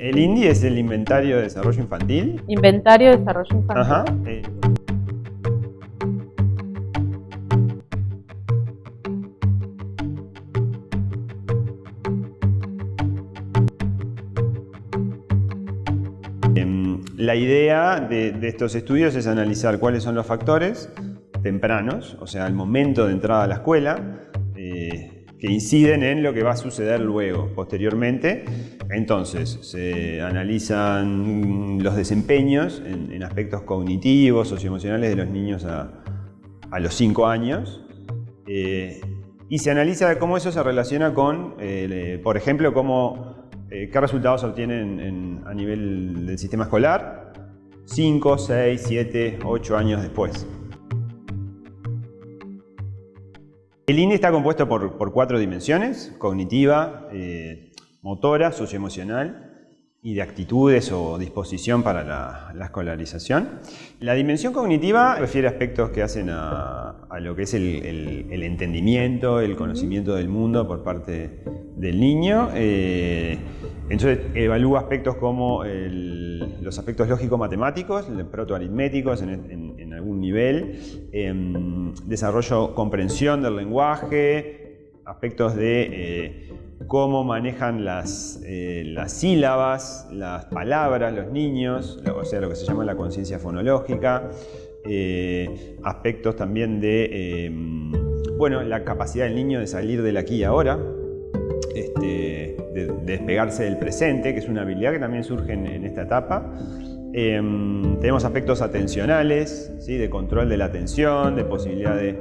el INDI es el Inventario de Desarrollo Infantil. Inventario de Desarrollo Infantil. Ajá. eh, Em, La idea de, de estos estudios es analizar cuáles son los factores tempranos, o sea, al momento de entrada a la escuela, eh, que inciden en lo que va a suceder luego, posteriormente. Entonces, se analizan los desempeños en, aspectos cognitivos, socioemocionales de los niños a, los 5 años. eh, y se analiza cómo eso se relaciona con, eh, por ejemplo, cómo, eh, qué resultados obtienen en- a nivel del sistema escolar 5, 6, 7, 8 años después. El INE está compuesto por, cuatro dimensiones, cognitiva, motora, socioemocional y de actitudes o disposición para la, la escolarización. La dimensión cognitiva refiere a aspectos que hacen a, lo que es el, entendimiento, el conocimiento del mundo por parte del niño. eh, entonces evalúa aspectos como los aspectos lógico-matemáticos, protoaritméticos en, en- en algún nivel, em, desarrollo, comprensión del lenguaje, aspectos de eh, cómo manejan las, eh, las sílabas, las palabras, los niños, o sea, lo que se llama la conciencia fonológica, eh, aspectos también de, em, bueno, la capacidad del niño de salir del aquí y ahora, este, de, de despegarse del presente, que es una habilidad que también surge en, en esta etapa. Em, tenemos aspectos atencionales, ¿sí? de control de la atención, de posibilidad de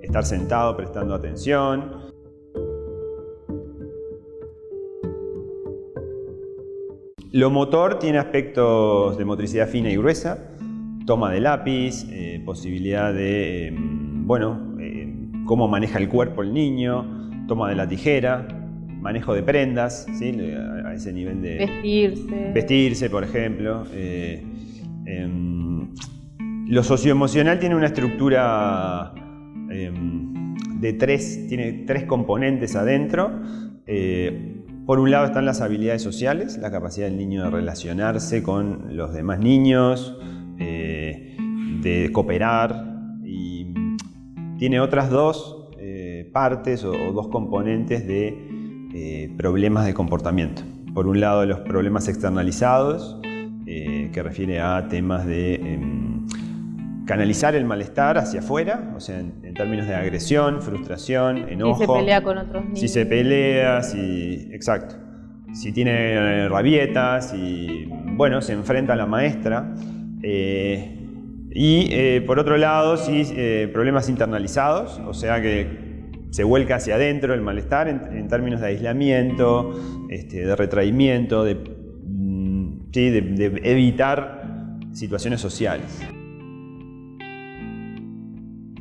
estar sentado prestando atención. Lo motor tiene aspectos de motricidad fina y gruesa, toma de lápiz, eh, posibilidad de, eh, bueno, eh, cómo maneja el cuerpo el niño, toma de la tijera, manejo de prendas, ¿sí? a ese nivel de Vestirse. vestirse, por ejemplo. eh, em, lo socioemocional tiene una estructura em, de tres, tiene tres componentes adentro. Eh, por un lado están las habilidades sociales, la capacidad del niño de relacionarse con los demás niños, eh, de cooperar y tiene otras dos eh, partes o, dos componentes de eh, problemas de comportamiento. Por un lado los problemas externalizados, que refiere a temas de em, canalizar el malestar hacia afuera, o sea, en, en términos de agresión, frustración, enojo. Si se pelea con otros niños. Si se pelea, si. Exacto. Si tiene eh, rabietas, si. Bueno, se enfrenta a la maestra. eh, y eh, por otro lado, si eh, problemas internalizados, o sea que se vuelca hacia adentro el malestar en, en términos de aislamiento, este, de retraimiento, de, mm, sí, de- de evitar situaciones sociales.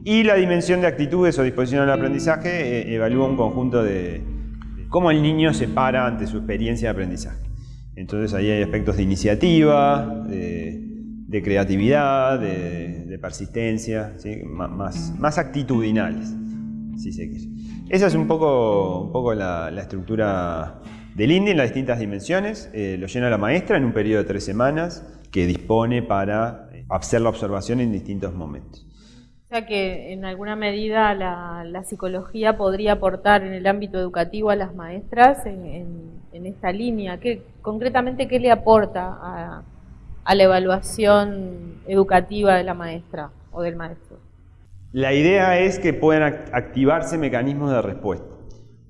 Y la dimensión de actitudes o disposición al aprendizaje eh, evalúa un conjunto de cómo el niño se para ante su experiencia de aprendizaje. Entonces ahí hay aspectos de iniciativa, de, creatividad, de, persistencia, ¿sí? Más actitudinales, si se quiere. Esa es un poco, un poco la, la estructura del INDI en las distintas dimensiones. Eh, lo llena la maestra en un periodo de tres semanas que dispone para eh, hacer la observación en distintos momentos. O sea que en alguna medida la, psicología podría aportar en el ámbito educativo a las maestras en, esta línea. ¿Qué, concretamente, ¿qué le aporta a, la evaluación educativa de la maestra o del maestro? La idea es que puedan act- activarse mecanismos de respuesta.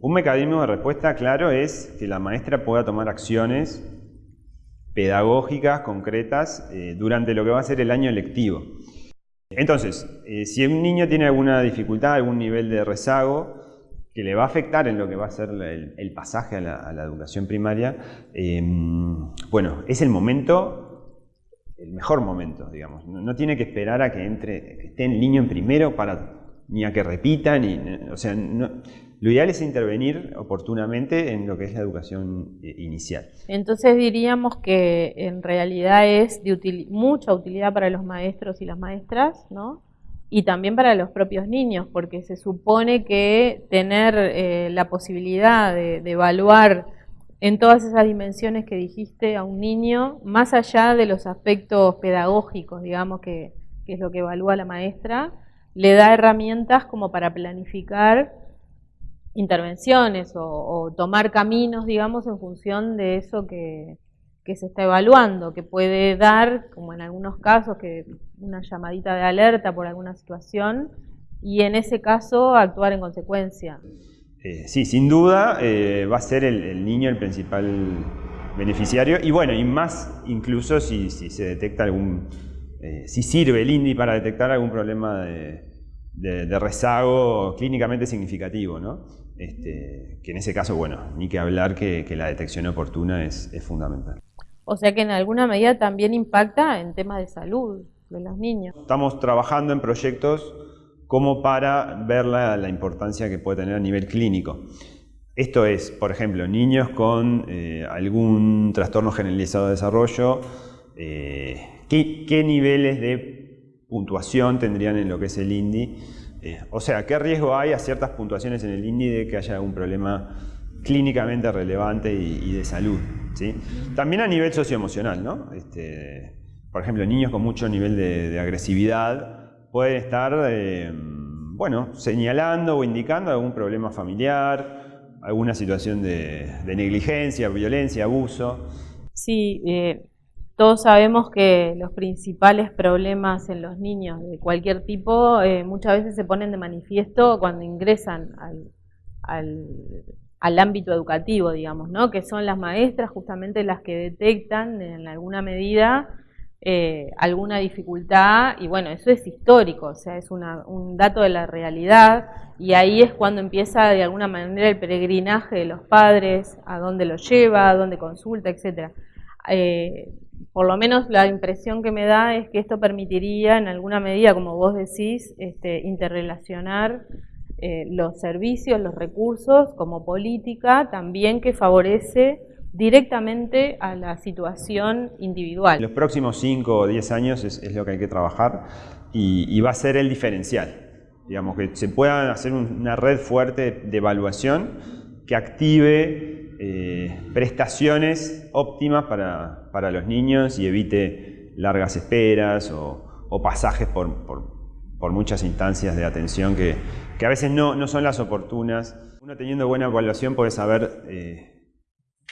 Un mecanismo de respuesta, claro, es que la maestra pueda tomar acciones pedagógicas, concretas, eh, durante lo que va a ser el año lectivo. Entonces, eh, si un niño tiene alguna dificultad, algún nivel de rezago, que le va a afectar en lo que va a ser el, pasaje a la, educación primaria, eh, bueno, es el momento, el mejor momento, digamos. No, no tiene que esperar a que entre, que esté el niño en primero para ni a que repita, ni, o sea, lo ideal es intervenir oportunamente en lo que es la educación eh, inicial. Entonces diríamos que en realidad es de util- mucha utilidad para los maestros y las maestras, ¿no? Y también para los propios niños, porque se supone que tener eh, la posibilidad de, evaluar en todas esas dimensiones que dijiste a un niño, más allá de los aspectos pedagógicos, digamos, que es lo que evalúa la maestra, le da herramientas como para planificar intervenciones o, tomar caminos, digamos, en función de eso que, se está evaluando, que puede dar, como en algunos casos, que una llamadita de alerta por alguna situación y en ese caso actuar en consecuencia. Eh, sí, sin duda eh, va a ser el, niño el principal beneficiario y bueno, y más incluso si, se detecta algún, eh, si sirve el INDI para detectar algún problema de, rezago clínicamente significativo, ¿no? Este, que en ese caso, bueno, ni que hablar que, la detección oportuna es, fundamental. O sea que en alguna medida también impacta en temas de salud de los niños. Estamos trabajando en proyectos como para ver la, importancia que puede tener a nivel clínico. Esto es, por ejemplo, niños con eh, algún trastorno generalizado de desarrollo, eh, ¿qué, niveles de puntuación tendrían en lo que es el INDI eh, o sea, ¿qué riesgo hay a ciertas puntuaciones en el INDI de que haya algún problema clínicamente relevante y, de salud? ¿sí? También a nivel socioemocional, ¿no? Este, por ejemplo, niños con mucho nivel de, agresividad pueden estar, eh, bueno, señalando o indicando algún problema familiar, alguna situación de, negligencia, violencia, abuso. Sí, eh, todos sabemos que los principales problemas en los niños de cualquier tipo eh, muchas veces se ponen de manifiesto cuando ingresan al, ámbito educativo, digamos, ¿no? que son las maestras justamente las que detectan en alguna medida eh, alguna dificultad y bueno, eso es histórico, o sea, es un dato de la realidad y ahí es cuando empieza de alguna manera el peregrinaje de los padres, a dónde lo lleva, a dónde consulta, etcétera. Eh, por lo menos la impresión que me da es que esto permitiría en alguna medida, como vos decís, este, interrelacionar eh, los servicios, los recursos como política también que favorece directamente a la situación individual. Los próximos 5 o 10 años es, lo que hay que trabajar y, va a ser el diferencial. Digamos, que se pueda hacer una red fuerte de evaluación que active eh, prestaciones óptimas para, para, los niños y evite largas esperas o, pasajes por, por, muchas instancias de atención que, que a veces no, no, son las oportunas. Uno teniendo buena evaluación puede saber eh,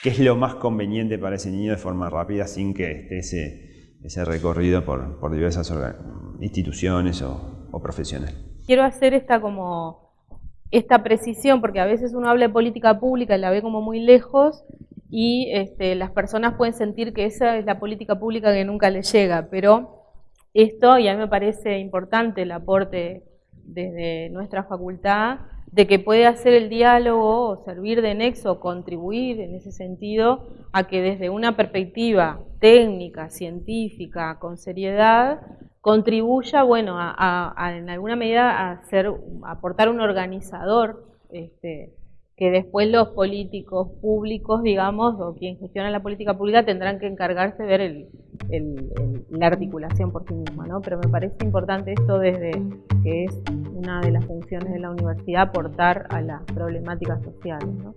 qué es lo más conveniente para ese niño de forma rápida sin que esté ese, ese recorrido por, por diversas instituciones o, o profesionales. Quiero hacer esta como esta precisión, porque a veces uno habla de política pública y la ve como muy lejos y este, las personas pueden sentir que esa es la política pública que nunca les llega, pero esto, y a mí me parece importante el aporte desde nuestra facultad, de que puede hacer el diálogo o servir de nexo, contribuir en ese sentido a que desde una perspectiva técnica, científica, con seriedad, contribuya, bueno, a, en alguna medida a hacer, aportar un organizador, este, que después los políticos públicos, digamos, o quien gestiona la política pública tendrán que encargarse de ver el, la articulación por sí misma, ¿no? Pero me parece importante esto desde que es una de las funciones de la universidad aportar a las problemáticas sociales, ¿no?